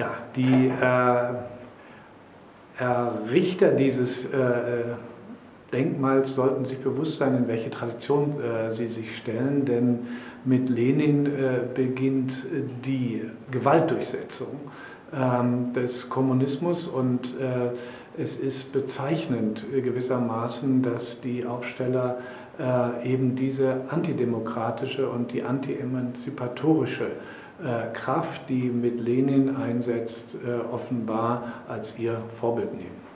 Ja, die äh, Errichter dieses äh, Denkmals sollten sich bewusst sein, in welche Tradition äh, sie sich stellen, denn mit Lenin äh, beginnt die Gewaltdurchsetzung ähm, des Kommunismus und äh, es ist bezeichnend gewissermaßen, dass die Aufsteller äh, eben diese antidemokratische und die anti-emanzipatorische Kraft, die mit Lenin einsetzt, äh, offenbar als ihr Vorbild nehmen.